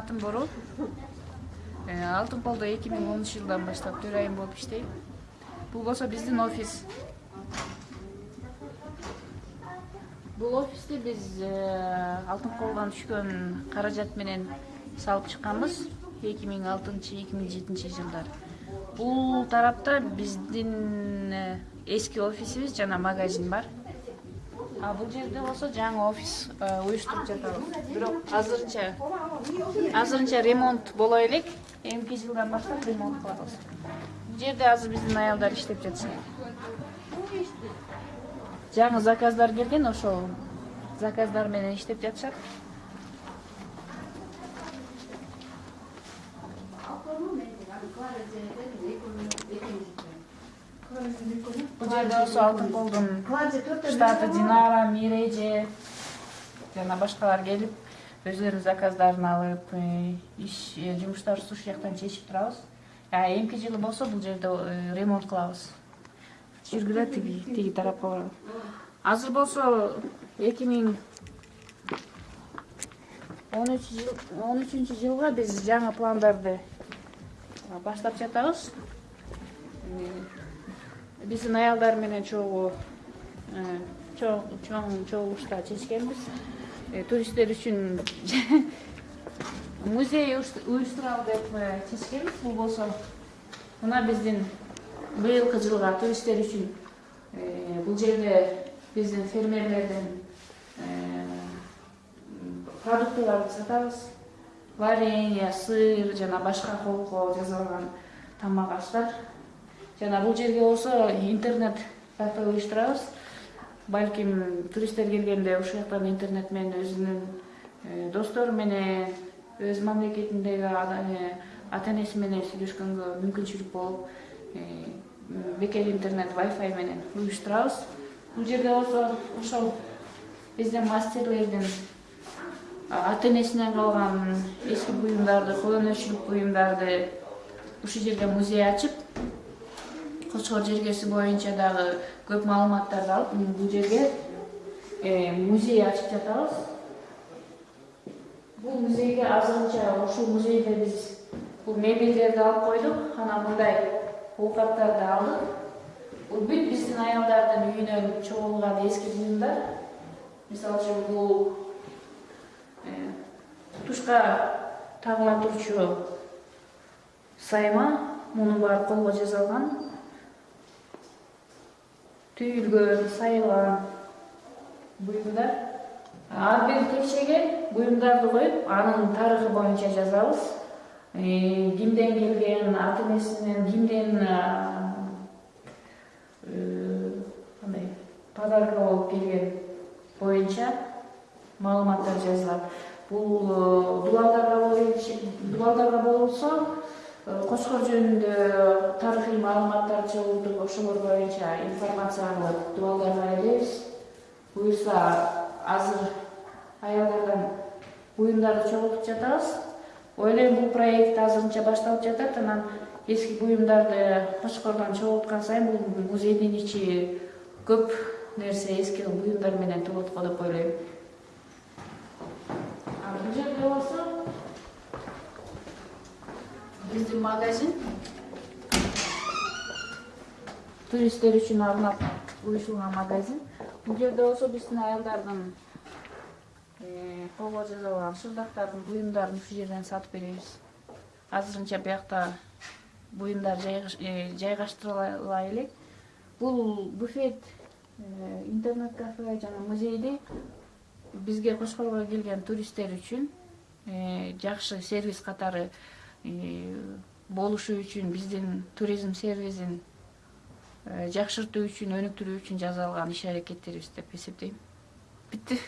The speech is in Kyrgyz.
атым борол алтын колдо эки миң онунчу жылдан баштап төрайым болуп иштейм. Бул болсо биздин офис. Бул офисти биз алтын колдон түшкөн каражат менен салып чыкканбыз. эки миң алтынчы эки миң жетинчи жылдары бул тарапта биздин эски офисибиз жана магазин бар. А бул жерде болсо жаңы офис уюштуруп жатабыз. Бирок азырынча азырынча ремонт боло элек. Эмки жылдан баштап ремонт кылабыз. Бул жерде азыр биздин аялдар иштеп жатышат жаңы заказдар келген ошол заказдар менен иштеп жатышат. Бул жерде болсо алтын колдун штаты динара миреже жана башкалар келип өзүлөрүнүн заказдарын алып э, иш э, жумуштарыбызды ушул жактан чечип турабыз. Эмки жылы болсо бул жерде э, ремонт кылабыз. Жүргүлө тиги тиги тарапка азыр болсо эки миң он үч жыл он үчүнчү жылга биз жаңы пландарды баштап жатабыз. Биздин аялдар менен чогуу чоң чогулушта чечкенбиз туристтер үчүн музей уюштуралы деп э, чечкенбиз бул болсо мына биздин быйылкы жылга туристтер үчүн э, бул жерде биздин фермерлердин продуктыларды сатабыз. Варенье сыр жана башка колго жасалган тамак аштар жана бул жерге болсо интернет кафе уюштурабыз балким туристтер келгенде ушул жактан интернет менен өзүнүн э, достору менен өз мамлекетиндеги э, ата энеси менен сүйлөшкөнгө мүмкүнчүлүк болуп э, бекер интернет wifi менен уюштурабыз. Бул жерде болсо ошол биздин мастерлердин ата энесинен калган эски буюмдарды кол буюмдарды ушул жерде музей ачып кочкор жергеси боюнча дагы көп маалыматтарды алып бул жерге музей ачып жатабыз бул музейге азырынча ушул музейде биз бул мебелдерди алып койдук анан мындай оокаттарды алдык бул бүт биздин аялдардын үйүнөн чогулган эски буюмдар мисалы үчүн бул тушка тагыла турчу сайма мунун баары колго жасалган түйілген сайла бұйымдар арпен текшеге бұйымдарды қойып аның тарығы бойынша жазабыз кимден келген ата энесинен кимден андай подарка болуп келген боюнча маалыматтар жазылат бул дубалдарга болса кочкор жөнүндө тарыхый маалыматтар чогултуп ошолор боюнча информация алып дубалдарга келебиз буюрса азыр аялдардан буюмдарды чогултуп жатабыз. Ойлойм бул проект азырынча башталып жатат анан эски буюмдарды кочкордон чогулткан сайын бул музейдин ичи көп нерсе эски буюмдар менен толот го деп ойлойм. Бул жерде болсо биздин магазин. Туристтер үчүн арнап уюшулган магазин. Бул жерде болсо биздин аялдардын э, колго жасалган шырдактардын буюмдарын ушул жерден сатып беребиз. Азырынча биякта буюмдар э, жайгаштырыла элек. Бул буфет э, интернет кафе жана музейди бизге кочкорго келген туристтер үчүн жакшы сервис катары болушу үчүн биздин туризм сервисин жакшыртуу үчүн өнүктүрүү үчүн жасалган иш аракеттерибиз деп эсептейм. Бүттү